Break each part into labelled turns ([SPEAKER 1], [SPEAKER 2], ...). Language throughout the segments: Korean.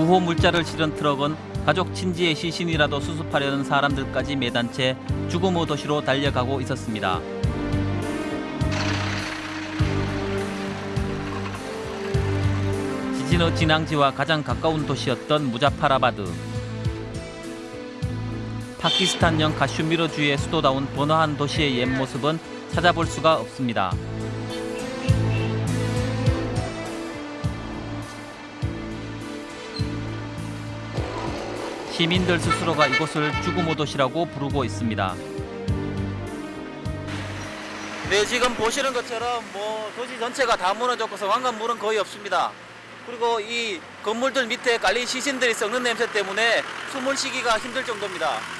[SPEAKER 1] 구호 물자를 실은 트럭은 가족 친지의 시신이라도 수습하려는 사람들까지 매단 채 죽음의 도시로 달려가고 있었습니다. 지진의 진앙지와 가장 가까운 도시였던 무자파라바드. 파키스탄령 가슈미르주의 수도다운 번화한 도시의 옛 모습은 찾아볼 수가 없습니다. 시민들 스스로가 이곳을 죽음의 도시라고 부르고 있습니다. 네, 지금 보시는 것처럼 뭐 도시 전체가 다 무너졌고서 왕관물은 거의 없습니다. 그리고 이 건물들 밑에 깔린 시신들이 썩는 냄새 때문에 숨을 쉬기가 힘들 정도입니다.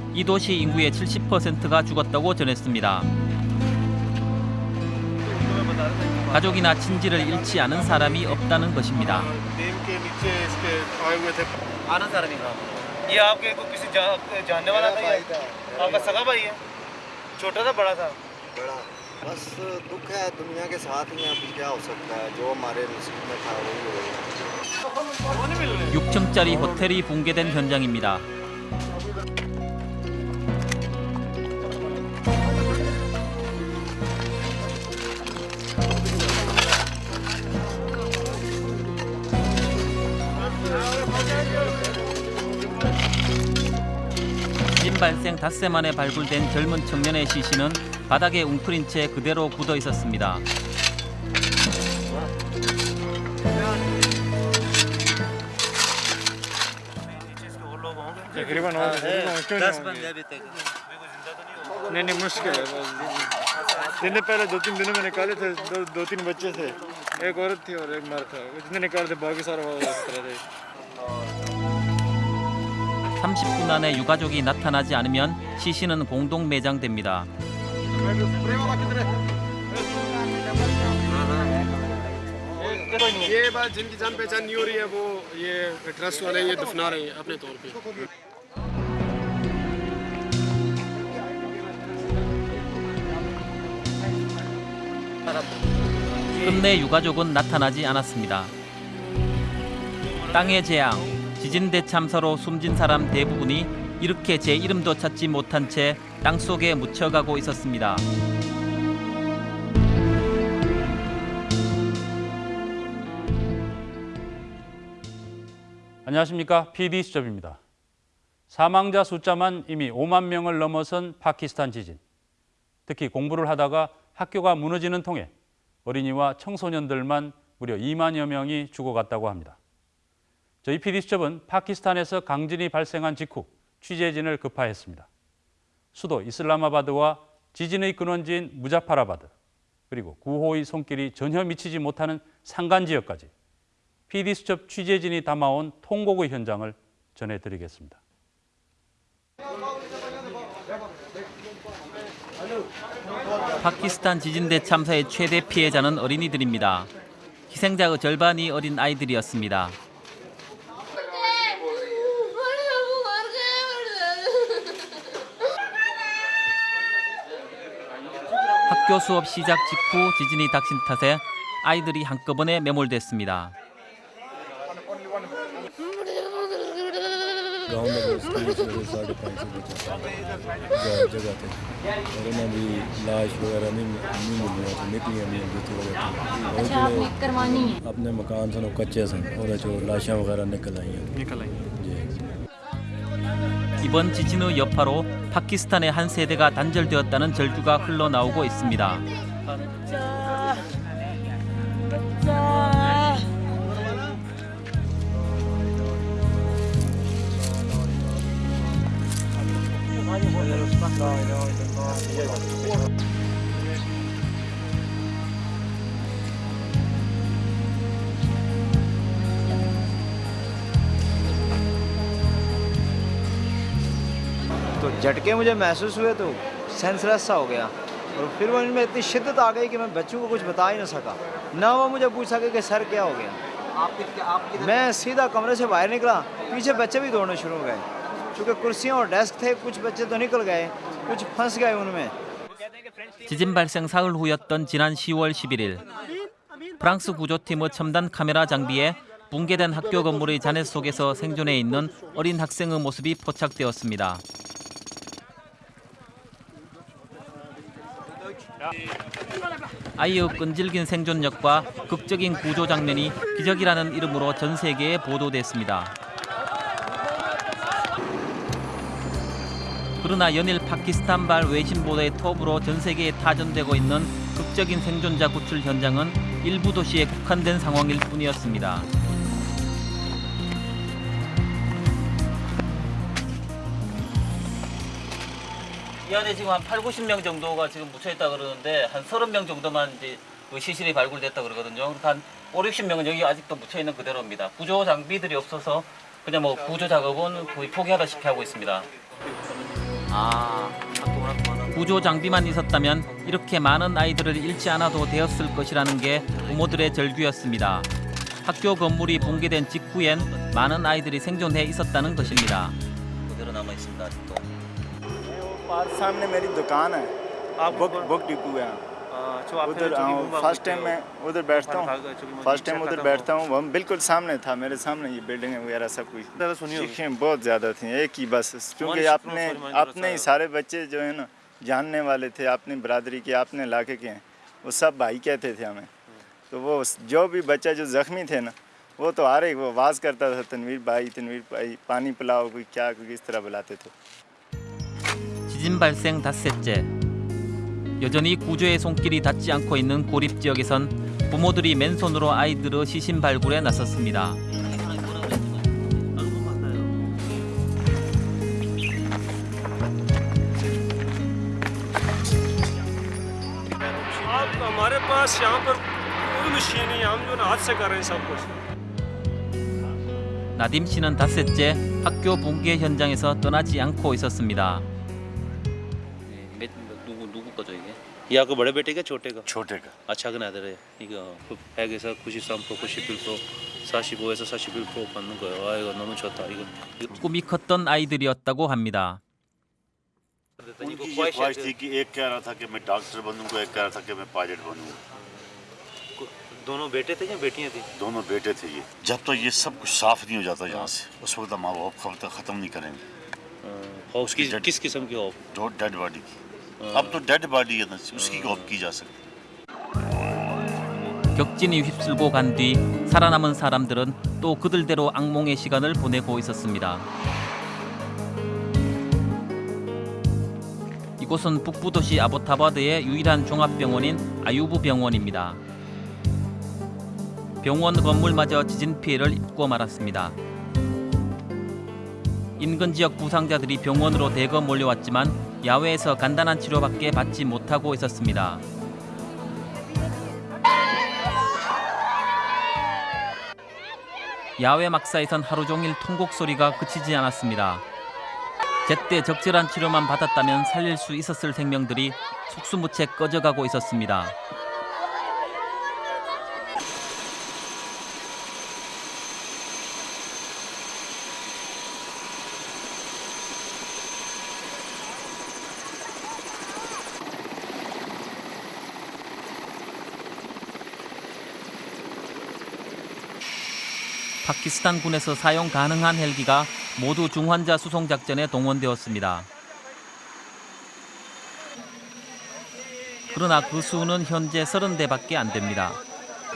[SPEAKER 1] 이 도시 인구의 70%가 죽었다고 전했습니다. 가족이나 친지를 잃지 않은 사람이 없다는 것입니다.
[SPEAKER 2] नीम के नीचे इसके आए हुए थे
[SPEAKER 1] 아는 사람인가?
[SPEAKER 2] ये आपके को किसी जा, जानने वाला था ये? आपका सगा भाई है छोटा था बड़ा था
[SPEAKER 3] बड़ा बस दुख है दुनिया के साथ में अब क्या हो सकता है जो हमारे नसीब में था वही होगा
[SPEAKER 1] 6층짜리 호텔이 붕괴된 현장입니다. 발생 닷새 만에 발굴된 젊은 청년의 시신은 바닥에 웅크린 채 그대로 굳어 있었습니다.
[SPEAKER 4] तकरीबन हो गए
[SPEAKER 2] दस बंदे अभी तक
[SPEAKER 4] नहीं नहीं मुश्किल है दिन पहले दो तीन दिनों में निकाले थे दो, दो तीन बच्चे थे एक औरत थी और एक मर्द था जितने निकाले थे बाकी सारा वो इस तरह थे
[SPEAKER 1] 30분 안에 유가족이 나타나지 않으면 시신은 공동 매장됩니다.
[SPEAKER 5] ये बात जिनकी जान पहचान नहीं हो रही है वो ये ट्रस्ट वाले ये दफना रहे हैं अपने तौर पे
[SPEAKER 1] 끝내 유가족은 나타나지 않았습니다. 땅의 재앙, 지진 대참사로 숨진 사람 대부분이 이렇게 제 이름도 찾지 못한 채 땅속에 묻혀가고 있었습니다.
[SPEAKER 6] 안녕하십니까 PD 수첩입니다. 사망자 숫자만 이미 5만 명을 넘어선 파키스탄 지진. 특히 공부를 하다가 학교가 무너지는 통에 어린이와 청소년들만 무려 2만여 명이 죽어갔다고 합니다. 저희 PD 수첩은 파키스탄에서 강진이 발생한 직후 취재진을 급파했습니다. 수도 이슬라마바드와 지진의 근원지인 무자파라바드 그리고 구호의 손길이 전혀 미치지 못하는 산간 지역까지 PD수첩 취재진이 담아온 통곡의 현장을 전해드리겠습니다.
[SPEAKER 1] 파키스탄 지진 대 참사의 최대 피해자는 어린이들입니다. 희생자의 절반이 어린 아이들이었습니다. 학교 수업 시작 직후 지진이 닥친 탓에 아이들이 한꺼번에 매몰됐습니다.
[SPEAKER 7] गांव में भी स्कूल सवेरे साढ़े पाँच सौ बच्चे जगह जगह थे और उन्हें भी लाश वगैरह नहीं नहीं मिली तो निकलियां नहीं जिस वजह तो
[SPEAKER 8] अच्छा आपने करवानी है
[SPEAKER 7] अपने मकान सन वो कच्चे सन और जो लाशा वगैरह निकल आई हैं
[SPEAKER 4] निकल आई
[SPEAKER 7] जी
[SPEAKER 1] 이번 지진의 여파로 파키스탄의 한 세대가 단절되었다는 절규가 흘러나오고 있습니다.
[SPEAKER 8] तो झटके मुझे महसूस हुए तो सेंसलेस सा हो गया और फिर वो इनमें इतनी शिद्दत आ गई कि मैं बच्चों को कुछ बता ही ना सका ना वो मुझे पूछ सके कि सर क्या हो गया मैं सीधा कमरे से बाहर निकला पीछे बच्चे भी दौड़ने शुरू हो गए क्योंकि कुर्सियाँ और डेस्क थे कुछ बच्चे तो निकल गए कुछ फंस गए उनमें
[SPEAKER 1] 지진 발생 사흘 후였던 지난 10월 11일 프랑스 구조팀의 첨단 카메라 장비에 붕괴된 학교 건물의 잔해 속에서 생존해 있는 어린 학생의 모습이 포착되었습니다. 아이의 끈질긴 생존력과 극적인 구조 장면이 기적이라는 이름으로 전 세계에 보도됐습니다. 그러나 연일 파키스탄발 외신 보도의 톱으로 전 세계에 타전되고 있는 극적인 생존자 구출 현장은 일부 도시에 국한된 상황일 뿐이었습니다. 이 안에 지금 한 8, 90명 정도가 지금 묻혀 있다 그러는데 한 30명 정도만 이제 그 시신이 발굴됐다 그러거든요. 그러니까 한 5, 60명은 여기 아직도 묻혀 있는 그대로입니다. 구조 장비들이 없어서 그냥 뭐 구조 작업은 거의 포기하다시피 하고 있습니다. 아, 구조 장비만 있었다면 이렇게 많은 아이들을 잃지 않아도 되었을 것이라는 게 부모들의 절규였습니다. 학교 건물이 붕괴된 직후엔 많은 아이들이 생존해 있었다는 것입니다. 그대로 남아 있습니다. 아직도.
[SPEAKER 3] पास सामने मेरी दुकान है। आप बुक बुक डिपो है। उधर फ़र्स्ट टाइम मैं उधर बैठता हूँ। फ़र्स्ट टाइम उधर बैठता हूँ वो बिल्कुल सामने था मेरे सामने ये बिल्डिंग वगैरह सब कुछ। चीखें बहुत ज़्यादा थी एक ही बस क्योंकि अपने अपने ही सारे बच्चे जो है ना जानने वाले थे अपनी बरदरी के अपने इलाके के हैं वो सब भाई कहते थे हमें। तो वो जो भी बच्चा जो ज़ख्मी थे ना वो तो आ रहे वो आवाज़ करता था तनवीर भाई तनवीर भाई पानी पिलाओ कोई क्या कोई किस तरह बुलाते थे।
[SPEAKER 1] 지진 발생 닷새째 여전히 구조의 손길이 닿지 않고 있는 고립 지역에선 부모들이 맨손으로 아이들을 시신 발굴에 나섰습니다. 나딤 씨는 닷새째 학교 붕괴 현장에서 떠나지 않고 있었습니다. 누구 누구 거죠 이게?
[SPEAKER 2] ये आपको बड़े बेटे का छोटे का
[SPEAKER 3] छोटे का
[SPEAKER 2] 아 작은 아들이에요 이거 백에서 93% 91% 45에서 41% 받는 거예요 아 이거 너무 좋다 이거 이거
[SPEAKER 1] 꿈이 컸던 아이들이었다고 합니다.
[SPEAKER 2] 이거
[SPEAKER 9] उनकी ये ख्वाहिश थी कि एक कह रहा था कि मैं डॉक्टर बनूंगा एक कह रहा था कि मैं पायलट बनूंगा
[SPEAKER 2] दोनों बेटे थे या बेटियां थी
[SPEAKER 9] दोनों बेटे थे ये जब तक ये सब कुछ साफ नहीं हो जाता यहाँ से उस वक्त माँ बाप कब तक ख़त्म नहीं करेंगे
[SPEAKER 2] और उसकी
[SPEAKER 9] Dead-
[SPEAKER 2] किस किस्म की ऑफ
[SPEAKER 9] जो डेड बॉडी की अब तो डेड बॉडी है ना उसकी कॉप की जा सकती
[SPEAKER 1] 격진이 휩쓸고 간 뒤 살아남은 사람들은 또 그들대로 악몽의 시간을 보내고 있었습니다. 이곳은 북부 도시 아보타바드의 유일한 종합병원인 아유부 병원입니다. 병원 건물마저 지진 피해를 입고 말았습니다. 인근 지역 부상자들이 병원으로 대거 몰려왔지만 야외에서 간단한 치료밖에 받지 못하고 있었습니다. 야외 막사에선 하루 종일 통곡 소리가 그치지 않았습니다. 제때 적절한 치료만 받았다면 살릴 수 있었을 생명들이 속수무채 꺼져가고 있었습니다. 파키스탄 군에서 사용 가능한 헬기가 모두 중환자 수송 작전에 동원되었습니다. 그러나 그 수는 현재 30대밖에 안 됩니다.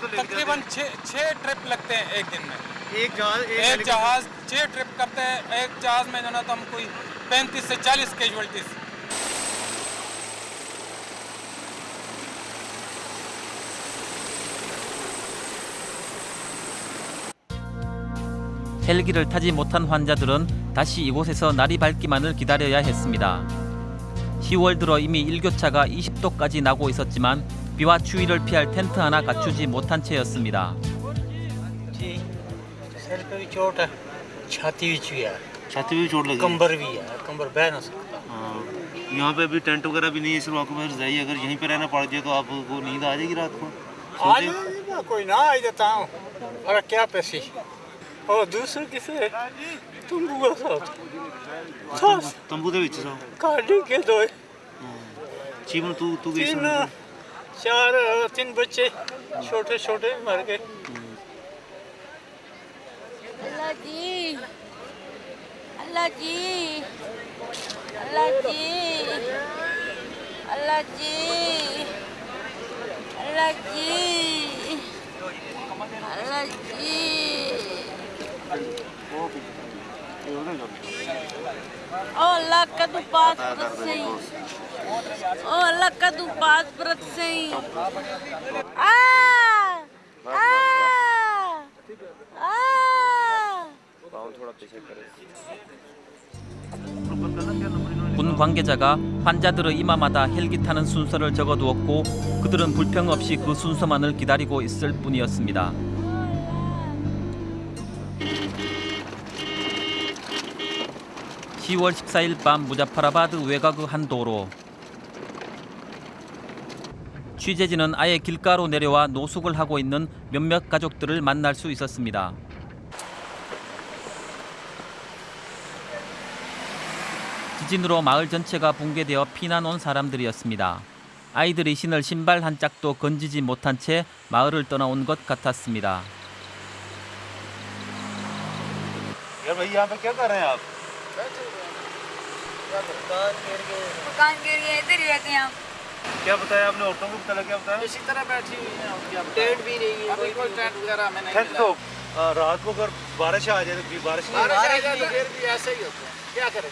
[SPEAKER 10] तकरीबन छः छः ट्रिप लगते हैं एक दिन में
[SPEAKER 2] एक जहाज
[SPEAKER 10] एक जहाज छः ट्रिप करते हैं एक जहाज में जो ना तो हम कोई पैंतीस से चालीस कैजुअलिटीज
[SPEAKER 1] 헬기를 타지 못한 환자들은 다시 이곳에서 날이 밝기만을 기다려야 했습니다. 10월 들어 이미 일교차가 20도까지 나고 있었지만 비와 추위를 피할 텐트 하나 갖추지 못한 채였습니다.
[SPEAKER 11] सर पे भी चोट है छाती भी चुई है
[SPEAKER 2] छाती भी चोट लगी
[SPEAKER 11] कंबर भी है कंबर बह ना सकता
[SPEAKER 2] हाँ यहाँ पे अभी टेंट वगैरह भी नहीं है सिर्फ आपको बस रजाई अगर यहीं पे रहना पड़ जाए तो आपको नींद आ जाएगी रात को
[SPEAKER 11] आज मैं कोई ना आई देता हूँ अरे क्या पैसे और दूसरे किसे तुम बुआ साथ
[SPEAKER 2] तंबू दे विच साहब
[SPEAKER 11] काटी के दो
[SPEAKER 2] चीमन तू तू गई
[SPEAKER 11] तीन चार तीन बच्चे छोटे छोटे मर गए
[SPEAKER 12] अल्लाह जी अल्लाह जी अल्लाह जी अल्लाह जी अल्लाह जी अल्लाह जी ओ Olha cá do p a s p r a cem. Olha cá do p a s p r a cem. Ah! Ah! Ah!
[SPEAKER 1] 군 관계자가 환자들의 이마마다 헬기타는 순서를 적어두었고 그들은 불평 없이 그 순서만을 기다리고 있을 뿐이었습니다. (10월 14일) 밤 무자파라바드 외곽의 한 도로 취재진은 아예 길가로 내려와 노숙을 하고 있는 몇몇 가족들을 만날 수 있었습니다. 지진으로 마을 전체가 붕괴되어 피난 온 사람들이었습니다. 아이들이 신을 신발 한 짝도 건지지 못한 채 마을을 떠나온 것 같았습니다.
[SPEAKER 2] रहे हैं
[SPEAKER 12] मकान के लिए इधर ही रहते हैं हम
[SPEAKER 2] क्या बताया आपने? औरतों को पता क्या बताया?
[SPEAKER 11] इसी तरह बैठी हुई है टेंट भी नहीं है अभी कोई टेंट वगैरह हमें नहीं
[SPEAKER 2] तो रात को अगर बारिश आ जाए तो बारिश नहीं
[SPEAKER 11] बारिश आ जाए तो फिर भी ऐसे ही होता है। क्या करें?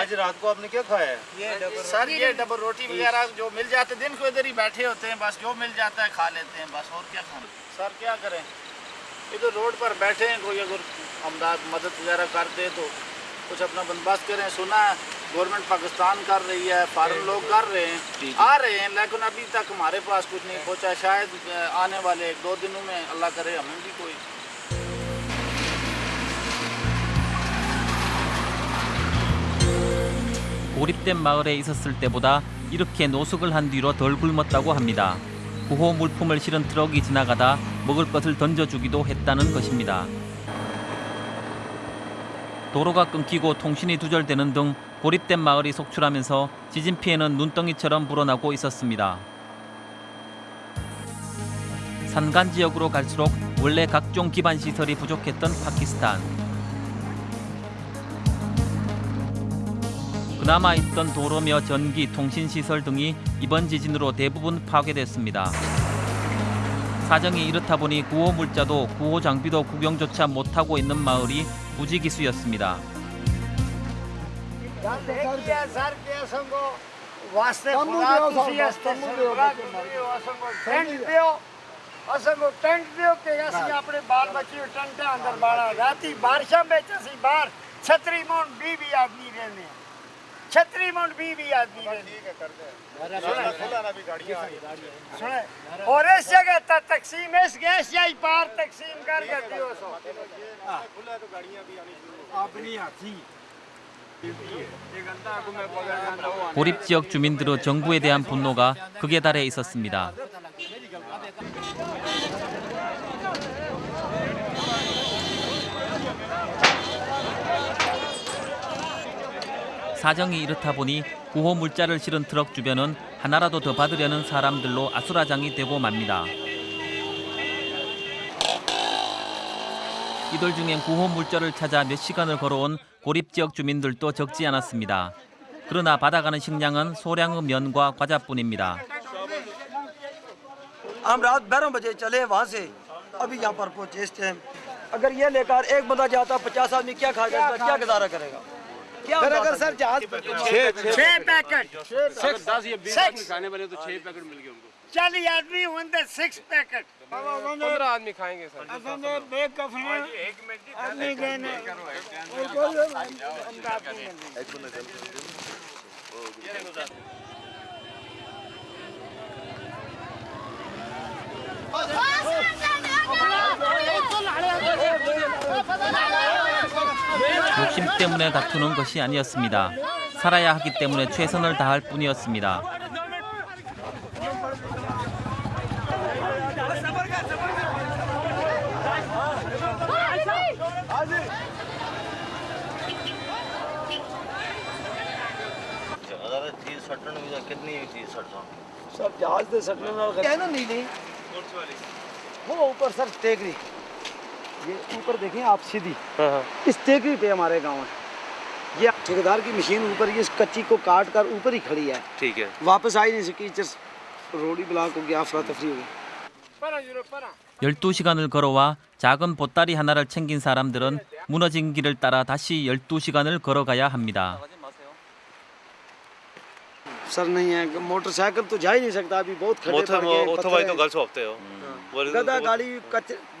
[SPEAKER 2] आज रात को आपने क्या खाया है?
[SPEAKER 11] ये सर ये डबल रोटी वगैरह जो मिल जाते दिन को इधर ही बैठे होते हैं बस जो मिल जाता है खा लेते हैं बस और क्या खाना? सर क्या करें? इधर रोड पर बैठे हैं कोई अगर हमदाद मदद वगैरह करते तो कुछ अपना बंदोबस्त करें सुना है गवर्नमेंट पाकिस्तान कर रही है फॉरन लोग कर रहे हैं आ रहे हैं लेकिन अभी तक हमारे पास कुछ नहीं पहुंचा शायद आने वाले एक दो दिनों में अल्लाह करे हमें भी कोई
[SPEAKER 1] 고립된 마을에 있었을 때보다 이렇게 노숙을 한 뒤로 덜 굶었다고 합니다. 구호 물품을 실은 트럭이 지나가다 먹을 것을 던져주기도 했다는 것입니다. 도로가 끊기고 통신이 두절되는 등 고립된 마을이 속출하면서 지진 피해는 눈덩이처럼 불어나고 있었습니다. 산간 지역으로 갈수록 원래 각종 기반 시설이 부족했던 파키스탄. 그나마 있던 도로며 전기, 통신 시설 등이 이번 지진으로 대부분 파괴됐습니다. 사정이 이렇다 보니 구호 물자도 구호 장비도 구경조차 못하고 있는 마을이 무지기수였습니다.
[SPEAKER 11] ਅਸਾਂ ਟੈਂਟ ਦੇ ਉੱਤੇ ਅਸੀਂ ਆਪਣੇ ਬਾਲ ਬੱਚੇ ਟੈਂਟ ਦੇ ਅੰਦਰ ਬਾਲਾ ਰਾਤੀ ਬਾਰਿਸ਼ਾਂ ਵਿੱਚ ਅਸੀਂ ਬਾਹਰ ਛਤਰੀ ਮੋਂ 20 20 ਆਦਮੀ ਰਹਿੰਦੇ ਆ छतरी मौंट भी भी आदमी ठीक है कर दे खुला भी गाड़ियां सुने और इस जगह तक तकसीम इस गैस या पार तकसीम कर कर दियो सो खुला तो गाड़ियां भी आनी शुरू अपनी हाथी
[SPEAKER 1] 고립 지역 주민들의 정부에 대한 분노가 극에 달해 있었습니다. 사정이 이렇다 보니 구호 물자를 실은 트럭 주변은 하나라도 더 받으려는 사람들로 아수라장이 되고 맙니다. 이들 중엔 구호 물자를 찾아 몇 시간을 걸어온 고립 지역 주민들도 적지 않았습니다. 그러나 받아가는 식량은 소량의 면과 과자뿐입니다.
[SPEAKER 13] हम रात बारह बजे चले वहाँ से अभी यहाँ पर पहुँचे इस टाइम अगर ये लेकर एक बंदा जाता पचास आदमी क्या खाएगा इसका क्या गुजारा करेगा
[SPEAKER 11] अगर
[SPEAKER 13] सर जहाज़
[SPEAKER 11] छह पैकेट
[SPEAKER 5] अगर दस या बीस आदमी खाने वाले तो छह पैकेट मिल गए उनको
[SPEAKER 11] चालीस आदमी होंगे सिक्स पैकेट
[SPEAKER 5] पंद्रह आदमी खाएँगे सर
[SPEAKER 11] बेकफने आदमी गए ने
[SPEAKER 1] 욕심 때문에 다투는 것이 아니었습니다. 살아야 하기 때문에 최선을 다할 뿐이었습니다.
[SPEAKER 8] कितनी थी सरसों सब जहाज से सटने वाला है ना नीली वो ऊपर सर टेकरी ये ऊपर देखें आप सीधी इस टेकरी पे हमारे गांव है ये ठेकेदार की मशीन ऊपर ये इस कच्ची को काट कर ऊपर ही खड़ी है
[SPEAKER 2] ठीक है
[SPEAKER 8] वापस आ ही नहीं सकी जस रोड ही ब्लॉक हो गया अफरा तफरी हो गई
[SPEAKER 1] 12시간을 걸어와 작은 보따리 하나를 챙긴 사람들은 무너진 길을 따라 다시 12시간을 걸어가야 합니다.
[SPEAKER 8] सर नहीं है मोटरसाइकिल तो जा ही नहीं सकता अभी बहुत खड़े
[SPEAKER 2] मोटर
[SPEAKER 8] पड़ गए
[SPEAKER 2] ओटोबाई
[SPEAKER 8] पत्थर
[SPEAKER 2] तो
[SPEAKER 8] हैं।
[SPEAKER 2] 갈 수 없대요. 뭐
[SPEAKER 8] गधा गाड़ी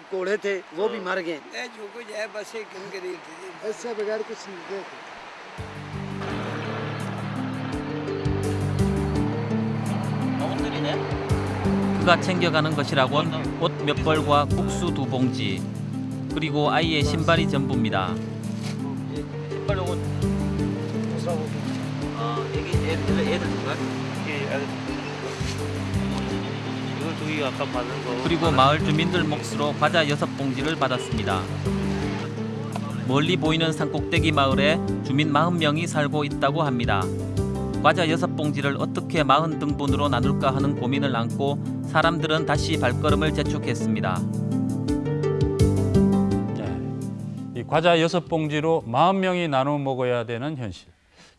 [SPEAKER 8] कच्चे घोड़े थे वो भी मर गए
[SPEAKER 11] जो कुछ है बस एक गरीब थी
[SPEAKER 8] इससे बगैर कुछ नहीं देते
[SPEAKER 1] 그가 챙겨가는 것이라곤 옷 몇 벌과 국수 두 봉지 그리고 아이의 신발이 전부입니다.
[SPEAKER 8] 신발 옷 दूसरा वो हाँ एक 애들 애들
[SPEAKER 2] 이거 저기 아까 받은 거.
[SPEAKER 1] 그리고 마을 주민들 몫으로 과자 여섯 봉지를 받았습니다. 멀리 보이는 산꼭대기 마을에 주민 40명이 살고 있다고 합니다. 과자 여섯 봉지를 어떻게 40 등분으로 나눌까 하는 고민을 안고 사람들은 다시 발걸음을 재촉했습니다.
[SPEAKER 6] 이 과자 여섯 봉지로 40명이 나눠 먹어야 되는 현실.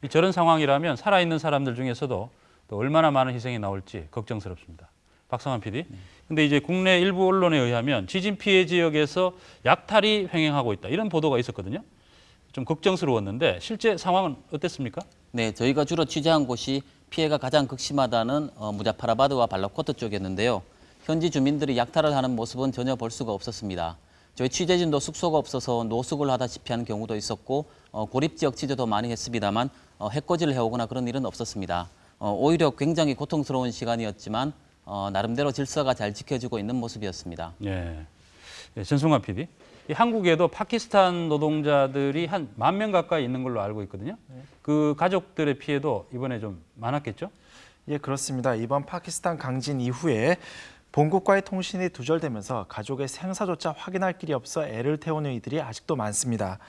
[SPEAKER 6] 이 저런 상황이라면 살아있는 사람들 중에서도 또 얼마나 많은 희생이 나올지 걱정스럽습니다. 박상환 PD. 근데 이제 국내 일부 언론에 의하면 지진 피해 지역에서 약탈이 횡행하고 있다. 이런 보도가 있었거든요. 좀 걱정스러웠는데 실제 상황은 어땠습니까?
[SPEAKER 1] 네, 저희가 주로 취재한 곳이 피해가 가장 극심하다는 어, 무자파라바드와 발라코트 쪽이었는데요. 현지 주민들이 약탈을 하는 모습은 전혀 볼 수가 없었습니다. 저희 취재진도 숙소가 없어서 노숙을 하다시피 하는 경우도 있었고 어, 고립 지역 취재도 많이 했습니다만 어, 해코지를 해오거나 그런 일은 없었습니다. 어, 오히려 굉장히 고통스러운 시간이었지만 어, 나름대로 질서가 잘 지켜지고 있는 모습이었습니다.
[SPEAKER 6] 예. 예, 전승환 PD. 이 한국에도 파키스탄 노동자들이 한 만 명 가까이 있는 걸로 알고 있거든요. 그 가족들의 피해도 이번에 좀 많았겠죠?
[SPEAKER 14] 예, 그렇습니다. 이번 파키스탄 강진 이후에 본국과의 통신이 두절되면서 가족의 생사조차 확인할 길이 없어 애를 태우는 이들이 아직도 많습니다.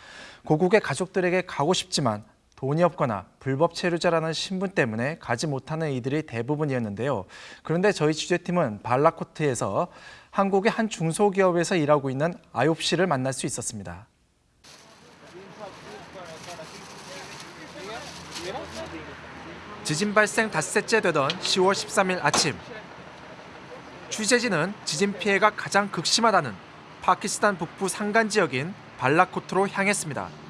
[SPEAKER 14] 고국의 가족들에게 가고 싶지만 돈이 없거나 불법 체류자라는 신분 때문에 가지 못하는 이들이 대부분이었는데요. 그런데 저희 취재팀은 발라코트에서 한국의 한 중소기업에서 일하고 있는 아홉 씨를 만날 수 있었습니다. 지진 발생 닷새째 되던 10월 13일 아침 취재진은 지진 피해가 가장 극심하다는 파키스탄 북부 산간 지역인 발라코트로 향했습니다.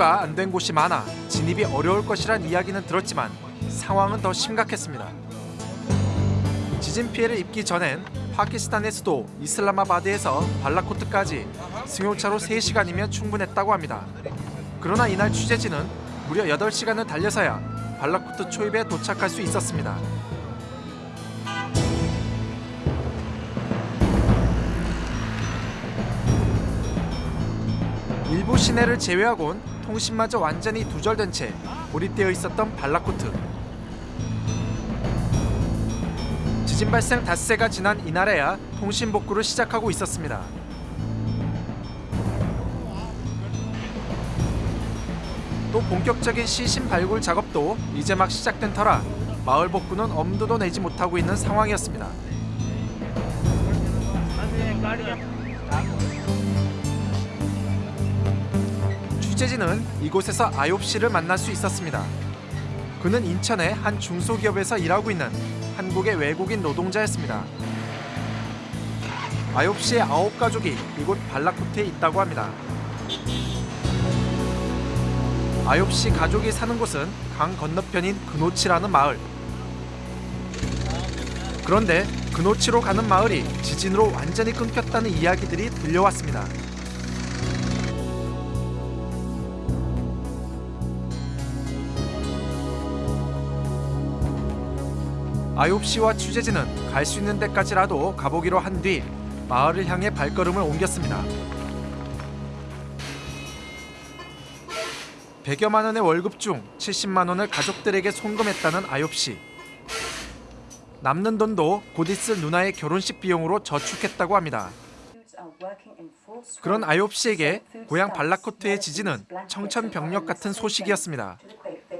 [SPEAKER 14] 복구가 안 된 곳이 많아 진입이 어려울 것이란 이야기는 들었지만 상황은 더 심각했습니다. 지진 피해를 입기 전엔 파키스탄의 수도 이슬라마바드에서 발라코트까지 승용차로 3시간이면 충분했다고 합니다. 그러나 이날 취재진은 무려 8시간을 달려서야 발라코트 초입에 도착할 수 있었습니다. 일부 시내를 제외하곤 통신마저 완전히 두절된 채 고립되어 있었던 발라코트. 지진 발생 닷새가 지난 이날에야 통신 복구를 시작하고 있었습니다. 또 본격적인 시신 발굴 작업도 이제 막 시작된 터라 마을 복구는 엄두도 내지 못하고 있는 상황이었습니다. 취재진은 이곳에서 아홉 씨를 만날 수 있었습니다. 그는 인천의 한 중소기업에서 일하고 있는 한국의 외국인 노동자였습니다. 아홉 씨의 아홉 가족이 이곳 발라코트에 있다고 합니다. 아홉 씨 가족이 사는 곳은 강 건너편인 그노치라는 마을. 그런데 그노치로 가는 마을이 지진으로 완전히 끊겼다는 이야기들이 들려왔습니다. 아홉 씨와 취재진은 갈 수 있는 데까지라도 가보기로 한 뒤 마을을 향해 발걸음을 옮겼습니다. 100여만 원의 월급 중 70만 원을 가족들에게 송금했다는 아홉 씨. 남는 돈도 곧 있을 누나의 결혼식 비용으로 저축했다고 합니다. 그런 아홉 씨에게 고향 발라코트의 지진은 청천벽력 같은 소식이었습니다.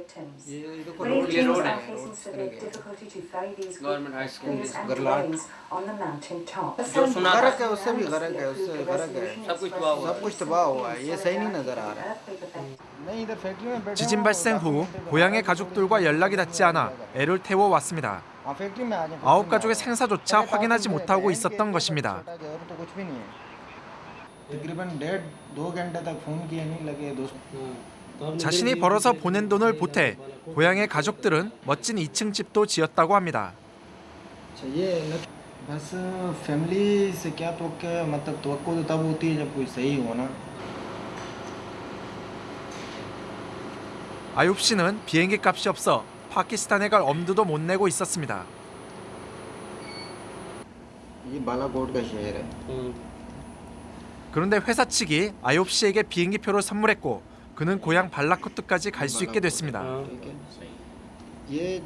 [SPEAKER 15] ये रोड है गवर्नमेंट हाई स्कूल गरलाट जो सुना
[SPEAKER 16] गरक है उससे भी गरक है उससे गरक है
[SPEAKER 15] सब कुछ तबाह हुआ
[SPEAKER 16] सब कुछ तबाह हुआ है ये सही नहीं नजर आ रहा है नहीं इधर फैक्ट्री में बैठे
[SPEAKER 14] 지진 발생 후 고향의 가족들과 연락이 닿지 않아 애를 태워 왔습니다.
[SPEAKER 16] हाँ फैक्ट्री में आ जाए
[SPEAKER 14] 아홉 가족의 생사조차 확인하지 못하고 있었던 것입니다.
[SPEAKER 16] छोटा घर तो कुछ भी नहीं है तकरीबन डेढ़ दो घंटे तक फोन किए नहीं लगे दोस्त
[SPEAKER 14] 자신이 벌어서 보낸 돈을 보태 고향의 가족들은 멋진 2층 집도 지었다고 합니다.
[SPEAKER 16] अच्छा ये लग- बस फैमिली से क्या तो क्या मतलब तो तो तब होती है जब कोई सही हो ना
[SPEAKER 14] 아홉 씨는 비행기 값이 없어 파키스탄에 갈 엄두도 못 내고 있었습니다.
[SPEAKER 16] ये बालाकोट का शहर है
[SPEAKER 14] 그런데 회사 측이 아홉 씨에게 비행기표를 선물했고 그는 고향 발라코트까지 갈 수 있게 됐습니다.
[SPEAKER 16] ठीक है ये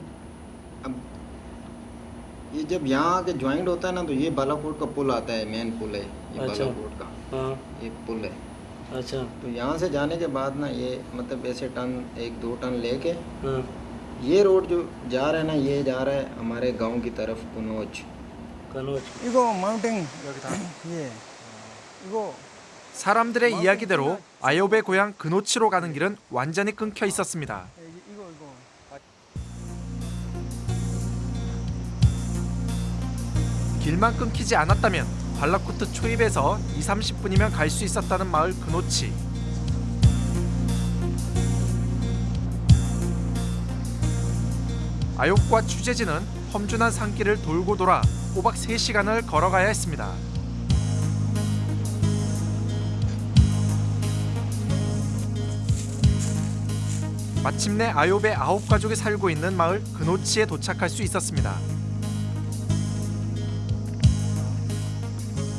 [SPEAKER 16] अब ये जब यहाँ आके ज्वाइंट होता है ना तो ये बालाकोट का पुल आता है मेन पुल है ये
[SPEAKER 15] अच्छा।
[SPEAKER 16] बालाकोट का
[SPEAKER 15] हाँ
[SPEAKER 16] ये पुल है
[SPEAKER 15] अच्छा
[SPEAKER 16] तो यहाँ से जाने के बाद ना ये मतलब ऐसे टन एक दो टन लेके
[SPEAKER 15] हाँ
[SPEAKER 16] ये रोड जो जा रहा है ना ये जा रहा है हमारे गांव की तरफ कनौज
[SPEAKER 15] कनौज
[SPEAKER 16] इगो माउंटेन ये इगो
[SPEAKER 14] 사람들의 이야기대로 아홉의 고향 그노치로 가는 길은 완전히 끊겨 있었습니다. 길만 끊기지 않았다면 발라코트 초입에서 2, 30분이면 갈 수 있었다는 마을 그노치. 아욕과 취재진은 험준한 산길을 돌고 돌아 꼬박 3시간을 걸어가야 했습니다. 마침내 아욥의 아홉 가족이 살고 있는 마을 그노치에 도착할 수 있었습니다.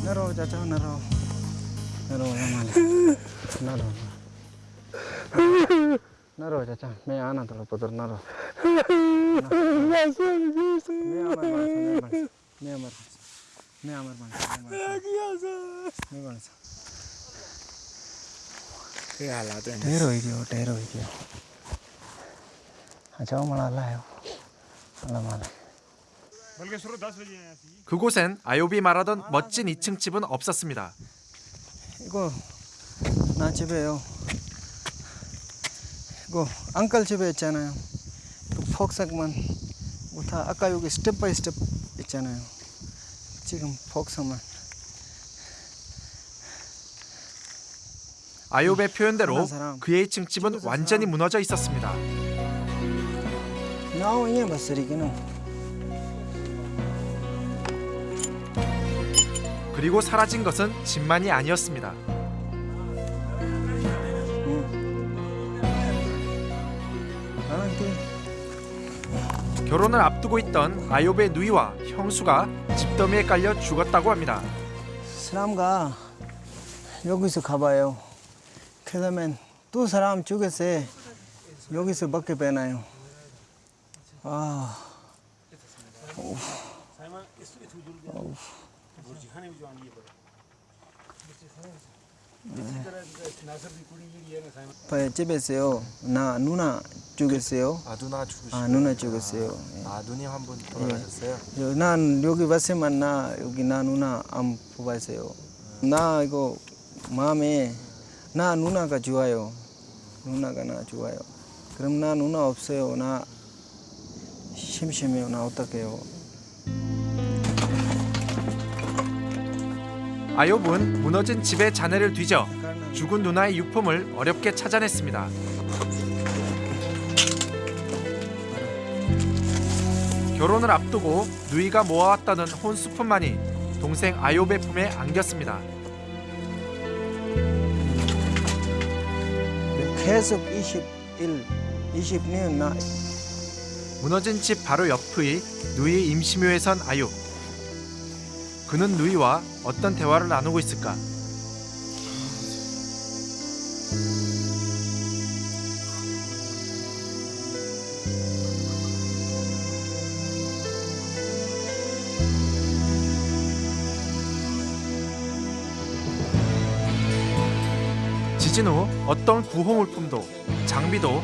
[SPEAKER 16] 내려오자, 저 내려. 내려오자, 내려. 내려오자, 자. 내 안아 들어보도록
[SPEAKER 3] 내려오. 내
[SPEAKER 16] 안아, 내 안아. 내 안아, 내 안아.
[SPEAKER 4] 내 안아. 내가 알아도 내려오죠, 내려오죠.
[SPEAKER 14] 아, 그곳엔 아요비 말하던 멋진 2층 집은 없었습니다.
[SPEAKER 16] 이거 나 집이에요. 이거 안깔 집에 있잖아요. 폭삭만 다 아까 여기 스텝 바이 스텝 있잖아요. 지금 폭삭만.
[SPEAKER 14] 아요배 표현대로 그의 2층 집은 완전히 무너져 있었습니다.
[SPEAKER 16] 나오 이게 봤으리기는
[SPEAKER 14] 그리고 사라진 것은 집만이 아니었습니다.
[SPEAKER 16] 나한테
[SPEAKER 14] 결혼을 앞두고 있던 아요베 누이와 형수가 집더미에 깔려 죽었다고 합니다.
[SPEAKER 16] 사람가 여기서 가봐요. 그러면 또 사람 죽였어요. 여기서 밖에 빼나요. 아. 네. 집에서요. 나 누나 죽였어요.
[SPEAKER 14] 아 누나 죽으시고.
[SPEAKER 16] 아 누나 죽였어요. 예.
[SPEAKER 14] 아 누님 한분
[SPEAKER 16] 예. 요, 난 여기 왔으면 나 여기 나 누나 안 뽑았어요. 나 이거 마음에 나 누나가 좋아요. 누나가 나 좋아요. 그럼 나 누나 없어요. 나 심심해요. 나 어떡해요.
[SPEAKER 14] 아욥은 무너진 집의 잔해를 뒤져 죽은 누나의 유품을 어렵게 찾아냈습니다. 결혼을 앞두고 누이가 모아왔다는 혼수품만이 동생 아욥의 품에 안겼습니다.
[SPEAKER 16] 계속 21, 20년 나
[SPEAKER 14] 무너진 집 바로 옆의 누이 임시묘에 선 아육. 그는 누이와 어떤 대화를 나누고 있을까? 지진 후 어떤 구호물품도 장비도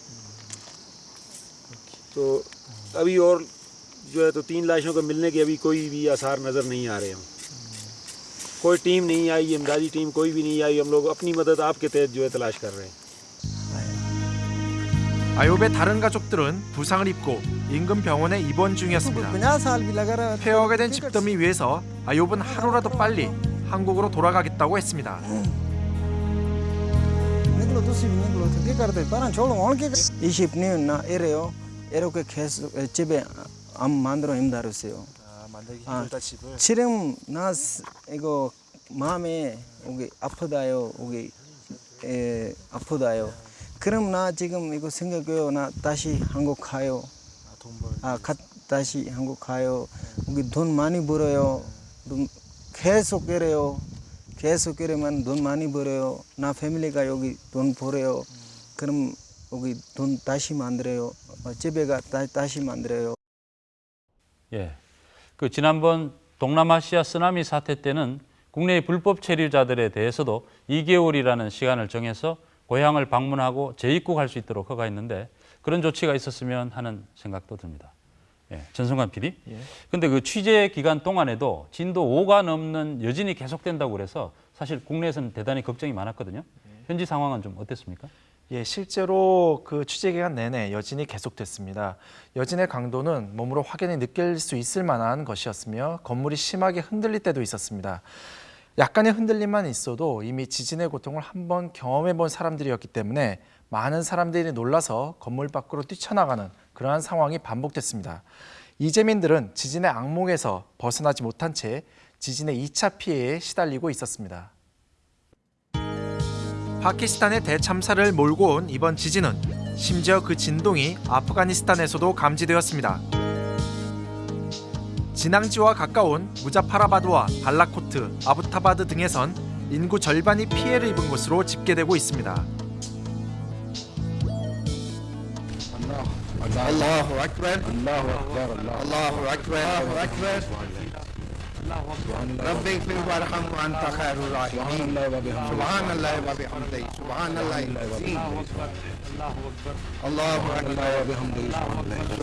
[SPEAKER 17] तो अभी और जो है तो तीन लाशों को मिलने के अभी कोई भी आसार नज़र नहीं आ रहे हैं कोई टीम नहीं आई इमदादी टीम कोई भी नहीं आई हम लोग अपनी मदद आपके तहत जो है तलाश कर रहे हैं
[SPEAKER 14] 아요베 다른 가족들은 부상을 입고 인근 병원에 입원 중이었습니다.
[SPEAKER 16] 50 साल भी लगा रहा
[SPEAKER 14] 폐허가 된 집더미 위에서 아욥은 하루라도 빨리 한국으로 돌아가겠다고 했습니다.
[SPEAKER 16] निकलो तुसी भी निकलो तो क्या करते 이렇게 계속 집에 안 만들어 힘들었어요.
[SPEAKER 14] 아, 만들기 힘들다 아, 집을.
[SPEAKER 16] 지금 나 이거 마음에 여기 아프다요. 여기 에, 아프다요. 그럼 나 지금 이거 생각해요. 나 다시 한국 가요. 아, 돈 벌. 아, 가, 다시 한국 가요. 여기 돈 많이 벌어요. 돈 계속 그래요. 계속 그러면 돈 많이 벌어요. 나 패밀리가 여기 돈 벌어요. 그럼 여기 돈 다시 만들어요. 어, 집에가 다, 다시 만들어요.
[SPEAKER 6] 예. 그 지난번 동남아시아 쓰나미 사태 때는 국내의 불법 체류자들에 대해서도 2개월이라는 시간을 정해서 고향을 방문하고 재입국할 수 있도록 허가했는데 그런 조치가 있었으면 하는 생각도 듭니다. 예, 전성관 PD.
[SPEAKER 14] 예.
[SPEAKER 6] 근데 그 취재 기간 동안에도 진도 5가 넘는 여진이 계속된다고 그래서 사실 국내에서는 대단히 걱정이 많았거든요. 현지 상황은 좀 어땠습니까?
[SPEAKER 14] 예, 실제로 그 취재 기간 내내 여진이 계속됐습니다. 여진의 강도는 몸으로 확연히 느낄 수 있을 만한 것이었으며 건물이 심하게 흔들릴 때도 있었습니다. 약간의 흔들림만 있어도 이미 지진의 고통을 한번 경험해 본 사람들이었기 때문에 많은 사람들이 놀라서 건물 밖으로 뛰쳐나가는 그러한 상황이 반복됐습니다. 이재민들은 지진의 악몽에서 벗어나지 못한 채 지진의 2차 피해에 시달리고 있었습니다. 파키스탄의 대참사를 몰고 온 이번 지진은 심지어 그 진동이 아프가니스탄에서도 감지되었습니다. 진앙지와 가까운 무자파라바드와 발라코트, 아부타바드 등에선 인구 절반이 피해를 입은 곳으로 집계되고 있습니다.
[SPEAKER 18] ربي اغفر وارحم وأنت خير الراحمين سبحان الله وبحمده. سبحان الله العظيم الله. أكبر. وبحمده.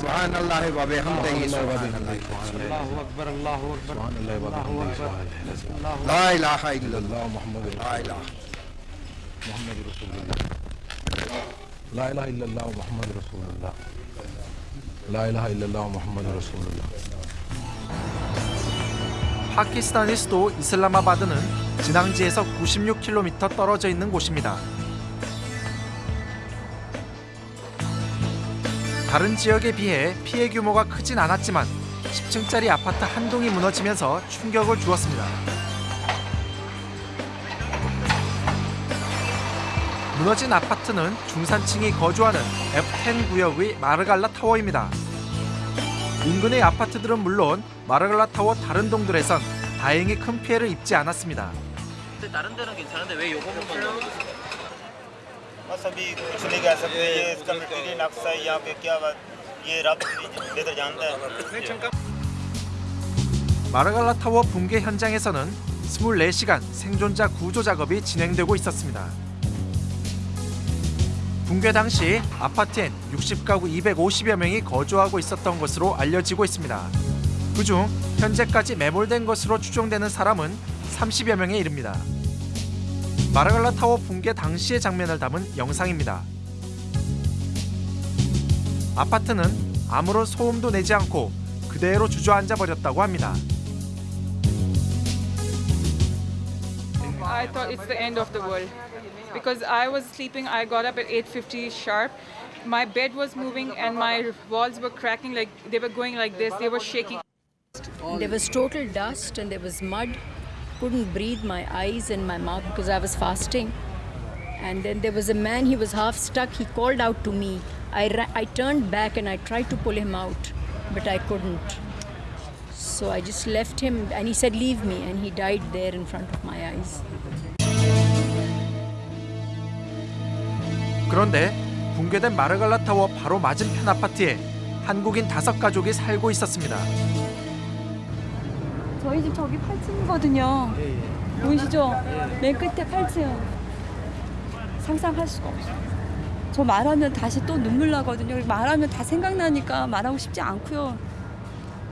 [SPEAKER 18] سبحان الله. وبحمده. سبحان الله
[SPEAKER 10] الله. أكبر. الله أكبر.
[SPEAKER 18] سبحان الله وبحمده.
[SPEAKER 10] الله.
[SPEAKER 18] لا إله إلا الله. محمد لا إله.
[SPEAKER 7] محمد رسول الله. لا إله إلا الله محمد رسول الله. لا إله إلا الله محمد رسول الله.
[SPEAKER 14] 파키스탄의 수도 이슬라마바드는 진앙지에서 96km 떨어져 있는 곳입니다. 다른 지역에 비해 피해 규모가 크진 않았지만 10층짜리 아파트 한 동이 무너지면서 충격을 주었습니다. 무너진 아파트는 중산층이 거주하는 F10 구역의 마르갈라 타워입니다. 인근의 아파트들은 물론 마르갈라 타워 다른 동들에선 다행히 큰 피해를 입지 않았습니다.
[SPEAKER 1] 근데 다른 데는 괜찮은데 왜 요거 부분만
[SPEAKER 3] बस अभी कुछ नहीं कह सकते ये इसका मटेरियल नक्शा है यहाँ पे क्या बात ये रब बेहतर जानता है
[SPEAKER 14] 마르갈라 타워 붕괴 현장에서는 24시간 생존자 구조 작업이 진행되고 있었습니다. 붕괴 당시 아파트엔 60가구 250여 명이 거주하고 있었던 것으로 알려지고 있습니다. 그중 현재까지 매몰된 것으로 추정되는 사람은 30여 명에 이릅니다. 마르갈라 타워 붕괴 당시의 장면을 담은 영상입니다. 아파트는 아무런 소음도 내지 않고 그대로 주저앉아 버렸다고 합니다.
[SPEAKER 19] I thought it's the end of the world because I was sleeping. I got up at 8:50 sharp. My bed was moving and my walls were cracking like they were going like this. They were shaking.
[SPEAKER 20] There was total dust and there was mud. Couldn't breathe my eyes and my mouth because I was fasting. And then there was a man, he was half stuck. He called out to me. I, I turned back and I tried to pull him out, but I couldn't. So I just left him and he said, Leave me. And he died there in front of my eyes.
[SPEAKER 14] 그런데 붕괴된 마르갈라 타워 바로 맞은편 아파트에 한국인 다섯 가족이 살고 있었습니다.
[SPEAKER 21] 저희 집 저기 8층이거든요. 보이시죠? 맨 끝에 8층. 상상할 수가 없어요. 저 말하면 다시 또 눈물 나거든요. 말하면 다 생각나니까 말하고 싶지 않고요.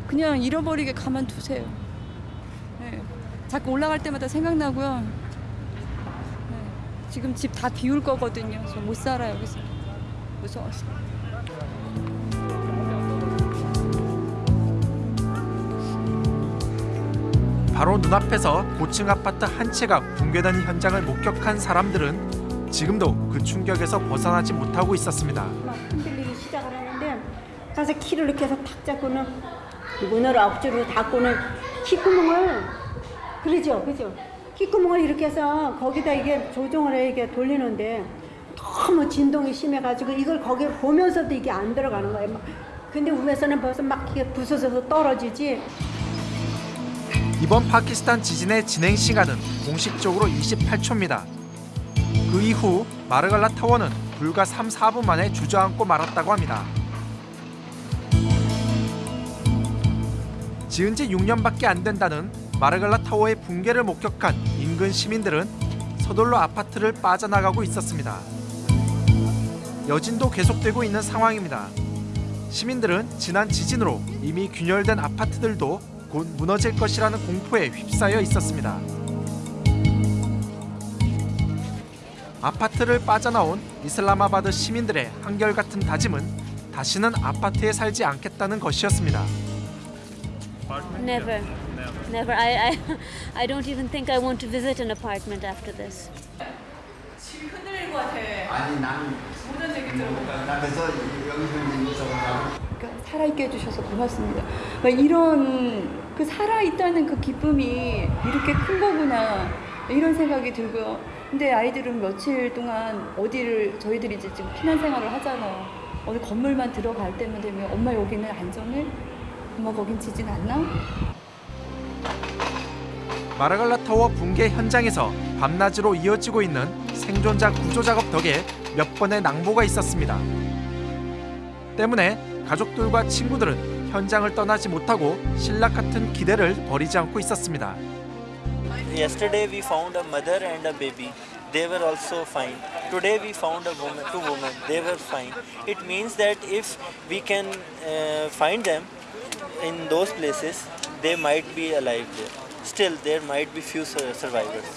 [SPEAKER 21] 그냥 잃어버리게 가만두세요. 네. 자꾸 올라갈 때마다 생각나고요. 네. 지금 집 다 비울 거거든요. 저 못 살아요, 여기서. 무서워서.
[SPEAKER 14] 바로 눈앞에서 고층 아파트 한 채가 붕괴된 현장을 목격한 사람들은 지금도 그 충격에서 벗어나지 못하고 있었습니다.
[SPEAKER 22] 막 흔들리기 시작을 하는데 가서 키를 이렇게 해서 탁 잡고는 문을 앞줄로 닫고는 키구멍을 그러죠 그죠 키구멍을 이렇게 해서 거기다 이게 조종을 해 이게 돌리는데 너무 진동이 심해가지고 이걸 거기에 보면서도 이게 안 들어가는 거예요 막. 근데 위에서는 벌써 막 이게 부서져서 떨어지지
[SPEAKER 14] 이번 파키스탄 지진의 진행 시간은 공식적으로 28초입니다. 그 이후 마르갈라 타워는 불과 3, 4분 만에 주저앉고 말았다고 합니다. 지은 지 6년밖에 안 된다는 마르갈라 타워의 붕괴를 목격한 인근 시민들은 서둘러 아파트를 빠져나가고 있었습니다. 여진도 계속되고 있는 상황입니다. 시민들은 지난 지진으로 이미 균열된 아파트들도 곧 무너질 것이라는 공포에 휩싸여 있었습니다. 아파트를 빠져나온 이슬라마바드 시민들의 한결같은 다짐은 다시는 아파트에 살지 않겠다는 것이었습니다.
[SPEAKER 23] Never. Never. I, I, I don't even think I want to visit an apartment after this.
[SPEAKER 21] 지금 흔들리는 것 같아.
[SPEAKER 24] 아니 나는
[SPEAKER 21] 모든 얘기 들어보고.
[SPEAKER 24] 나 그래서 여기서 있는 사람
[SPEAKER 21] 그러니까 살아있게 해주셔서 고맙습니다. 막 이런 그 살아있다는 그 기쁨이 이렇게 큰 거구나 이런 생각이 들고요. 근데 아이들은 며칠 동안 어디를 저희들이 이제 지금 피난 생활을 하잖아요. 어느 건물만 들어갈 때만 되면 엄마 여기는 안전해? 엄마 거긴 지진 안 나?
[SPEAKER 14] 마르갈라 타워 붕괴 현장에서 밤낮으로 이어지고 있는 생존자 구조 작업 덕에 몇 번의 낭보가 있었습니다. 때문에 가족들과 친구들은 현장을 떠나지 못하고 신락 같은 기대를 버리지 않고 있었습니다.
[SPEAKER 25] Yesterday we found a mother and a baby. They were also fine. Today we found a woman, two women. They were fine. It means that if we can uh, find them in those places, they might be alive there. Still, there might be few sur- survivors.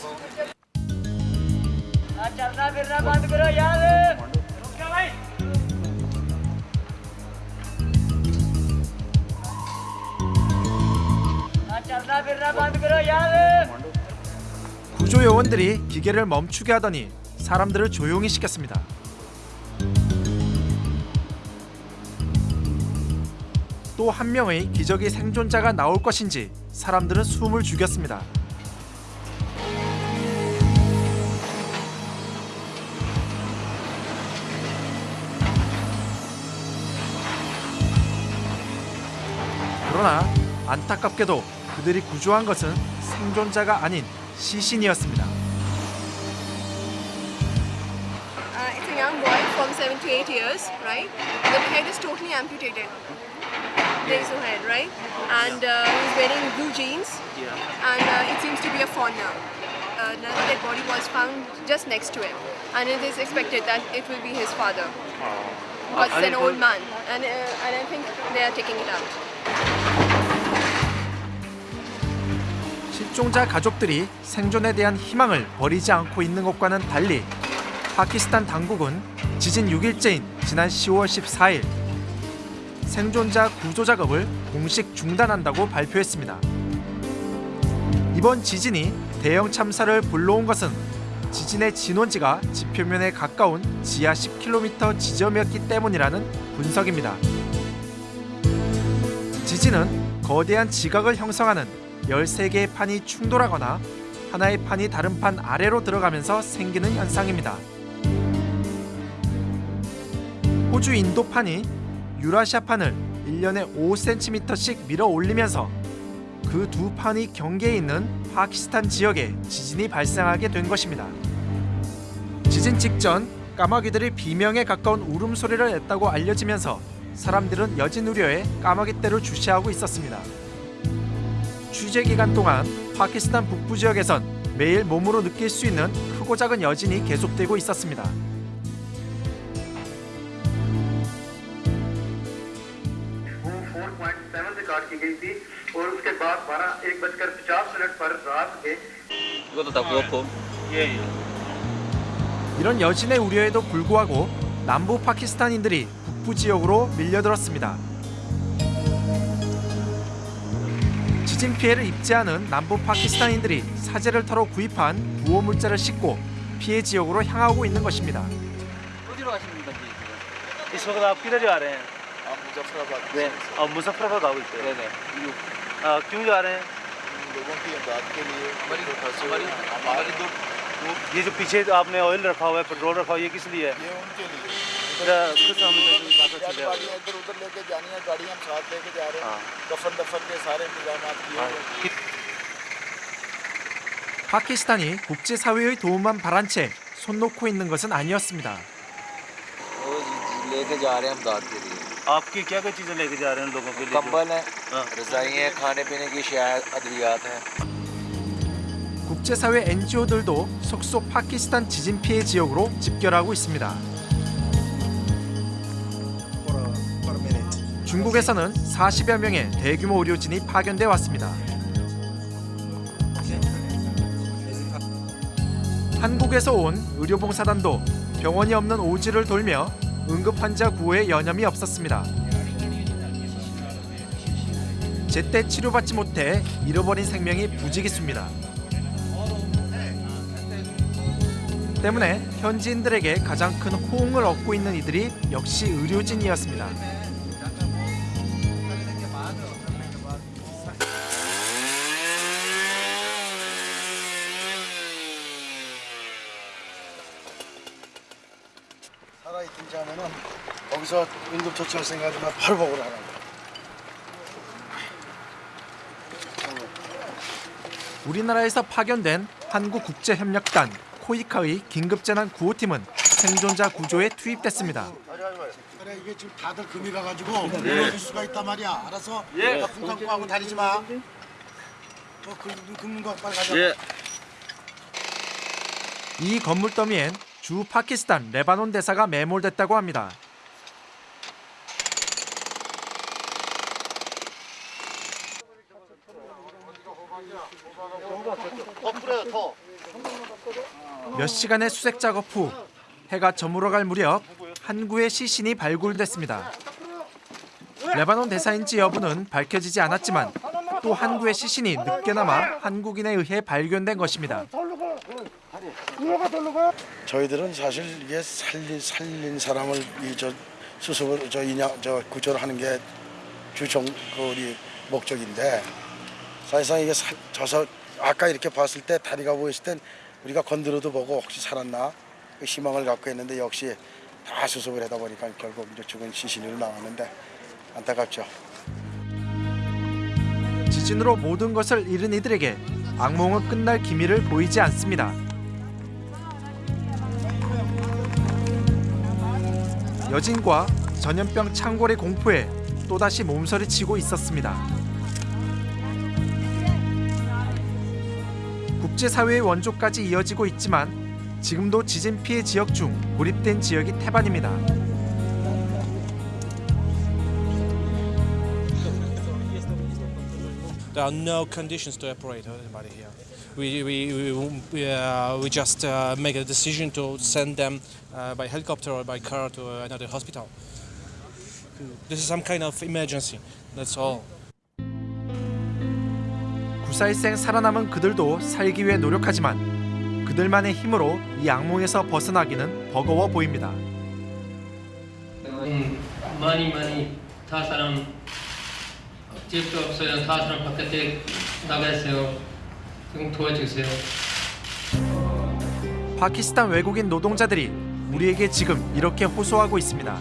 [SPEAKER 11] चलना फिरना बंद करो यार चलना फिरना बंद करो यार
[SPEAKER 14] 구조 요원들이 기계를 멈추게 하더니 사람들을 조용히 시켰습니다. 또 한 명의 기적의 생존자가 나올 것인지 사람들은 숨을 죽였습니다. 그러나 안타깝게도 그들이 구조한 것은 생존자가 아닌 시신이었습니다.
[SPEAKER 26] Uh, it's a young boy from 7 to 8 years, right? The head is totally amputated.
[SPEAKER 27] No hand, right? And uh, he's wearing blue jeans, and uh, it seems to be a fawn now. Uh, Another dead body was found just next to him, and it is expected that it will be his father. Because it's an old man, and, uh, and I think they are taking it out.
[SPEAKER 14] 실종자 가족들이 생존에 대한 희망을 버리지 않고 있는 것과는 달리 파키스탄 당국은 지진 6일째인 지난 10월 14일 생존자 구조 작업을 공식 중단한다고 발표했습니다. 이번 지진이 대형 참사를 불러온 것은 지진의 진원지가 지표면에 가까운 지하 10km 지점이었기 때문이라는 분석입니다. 지진은 거대한 지각을 형성하는 13개의 판이 충돌하거나 하나의 판이 다른 판 아래로 들어가면서 생기는 현상입니다. 호주 인도판이 유라시아 판을 1년에 5cm씩 밀어 올리면서 그 두 판이 경계에 있는 파키스탄 지역에 지진이 발생하게 된 것입니다. 지진 직전 까마귀들이 비명에 가까운 울음소리를 냈다고 알려지면서 사람들은 여진 우려에 까마귀떼를 주시하고 있었습니다. 취재 기간 동안 파키스탄 북부 지역에선 매일 몸으로 느낄 수 있는 크고 작은 여진이 계속되고 있었습니다.
[SPEAKER 28] की गई थी और उसके बाद बारह एक बजकर पचास मिनट पर रात के
[SPEAKER 1] 이것도 다 그렇고.
[SPEAKER 28] ये
[SPEAKER 14] 이런 여진의 우려에도 불구하고 남부 파키스탄인들이 북부 지역으로 밀려들었습니다. 지진 피해를 입지 않은 남부 파키스탄인들이 사제를 털어 구입한 구호 물자를 싣고 피해 지역으로 향하고 있는 것입니다.
[SPEAKER 1] 어디로 가시는 건지
[SPEAKER 29] इस वक्त आप किधर जा रहे हैं
[SPEAKER 28] आप मुजफ्फराबाद
[SPEAKER 1] 네.
[SPEAKER 29] आप मुजफ्फराबाद आ गए
[SPEAKER 1] 네네.
[SPEAKER 29] आ, क्यों जा रहे हैं
[SPEAKER 28] लोगों की इमदाद के लिए जो फंसे हुए
[SPEAKER 1] हमारी-
[SPEAKER 28] हैं, हमारे दो
[SPEAKER 29] ये जो पीछे आपने ऑयल रखा हुआ है पेट्रोल रखा हुआ है ये किस लिए है
[SPEAKER 28] ये उनके लिए
[SPEAKER 29] मेरा कुछ हमें तो नहीं पता
[SPEAKER 28] यार
[SPEAKER 29] चला।
[SPEAKER 28] गाड़ियाँ इधर उधर लेके जानी है गाड़ियाँ हम साथ लेके जा रहे
[SPEAKER 29] हाँ।
[SPEAKER 28] हैं दफन दफन के सारे इंतजाम किए हुए हैं
[SPEAKER 14] 파키스탄이 국제사회의 도움만 바란 채 손 놓고 있는 것은 아니었습니다.
[SPEAKER 30] लेके जा रहे हैं इमदाद के लिए
[SPEAKER 29] आपकी क्या क्या चीज़ें लेके जा रहे हैं लोगों के लिए
[SPEAKER 30] कंबल है
[SPEAKER 29] हाँ।
[SPEAKER 30] रजाई है खाने पीने की शायद अद्वियात है
[SPEAKER 14] 국제사회 NGO들도 속속 파키스탄 지진 피해 지역으로 집결하고 있습니다. 중국에서는 40여 명의 대규모 의료진이 파견돼 왔습니다. 한국에서 온 의료봉사단도 병원이 없는 오지를 돌며 응급 환자 구호에 여념이 없었습니다. 제때 치료받지 못해 잃어버린 생명이 부지기수입니다. 때문에 현지인들에게 가장 큰 호응을 얻고 있는 이들이 역시 의료진이었습니다.
[SPEAKER 31] 살아 있든지 하면은 거기서 응급처치할 생각하지만 바로 먹으러 가라고.
[SPEAKER 14] 우리나라에서 파견된 한국국제협력단 코이카의 긴급재난 구호팀은 생존자 구조에 투입됐습니다.
[SPEAKER 31] 그래 이게 지금 다들 금이 가가지고
[SPEAKER 14] 예.
[SPEAKER 31] 무너질 수가 있단 말이야. 알아서
[SPEAKER 14] 예.
[SPEAKER 31] 갖고 다니지 마. 뭐 금- 금는 거 빨리 가자.
[SPEAKER 14] 예. 이 건물 더미엔 주 파키스탄 레바논 대사가 매몰됐다고 합니다. 몇 시간의 수색 작업 후 해가 저물어갈 무렵 한 구의 시신이 발굴됐습니다. 레바논 대사인지 여부는 밝혀지지 않았지만 또 한 구의 시신이 늦게나마 한국인에 의해 발견된 것입니다.
[SPEAKER 31] 저희들은 사실 이게 살린 살린 사람을 이저 수습을 저 인양 저 구조를 하는 게 주종 그 우리 목적인데 사실상 이게 사, 저서 아까 이렇게 봤을 때 다리가 보였을 땐 우리가 건드려도 보고 혹시 살았나 그 희망을 갖고 했는데 역시 다 수습을 하다 보니까 결국 이제 죽은 시신으로 나왔는데 안타깝죠.
[SPEAKER 14] 지진으로 모든 것을 잃은 이들에게 악몽은 끝날 기미를 보이지 않습니다. 여진과 전염병 창궐의 공포에 또다시 몸서리치고 있었습니다. 국제사회의 원조까지 이어지고 있지만 지금도 지진 피해 지역 중 고립된 지역이 태반입니다.
[SPEAKER 32] We, we, we, uh, we just uh, make a decision to send them uh, by helicopter or by car to another hospital. This is some kind of emergency, that's all.
[SPEAKER 14] 구사일생 살아남은 그들도 살기 위해 노력하지만 그들만의 힘으로 이 악몽에서 벗어나기는 버거워 보입니다.
[SPEAKER 33] 음, 많이 많이 다 사람 집도 없어요. 다 사람 바깥에 나가세요. 좀 도와주세요.
[SPEAKER 14] 파키스탄 외국인 노동자들이 우리에게 지금 이렇게 호소하고 있습니다.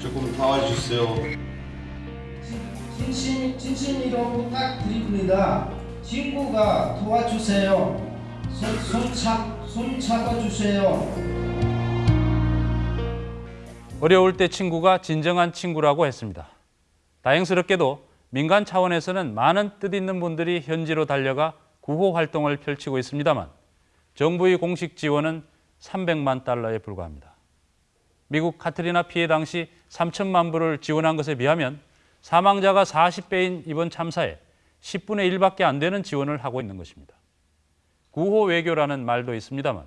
[SPEAKER 34] 조금 도와주세요.
[SPEAKER 35] 진심 진심으로 부탁드립니다. 친구가 도와주세요. 손, 손, 잡, 손 잡아주세요.
[SPEAKER 6] 어려울 때 친구가 진정한 친구라고 했습니다. 다행스럽게도 민간 차원에서는 많은 뜻 있는 분들이 현지로 달려가 구호 활동을 펼치고 있습니다만 정부의 공식 지원은 300만 달러에 불과합니다. 미국 카트리나 피해 당시 3천만 불을 지원한 것에 비하면 사망자가 40배인 이번 참사에 10분의 1밖에 안 되는 지원을 하고 있는 것입니다. 구호 외교라는 말도 있습니다만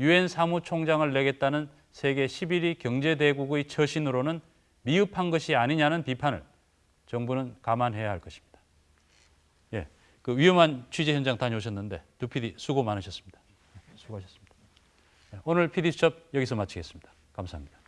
[SPEAKER 6] 유엔 사무총장을 내겠다는 세계 11위 경제대국의 처신으로는 미흡한 것이 아니냐는 비판을 정부는 감안해야 할 것입니다. 예, 그 위험한 취재 현장 다녀오셨는데 두 PD 수고 많으셨습니다. 예, 수고하셨습니다. 예, 오늘 PD 수첩 여기서 마치겠습니다. 감사합니다.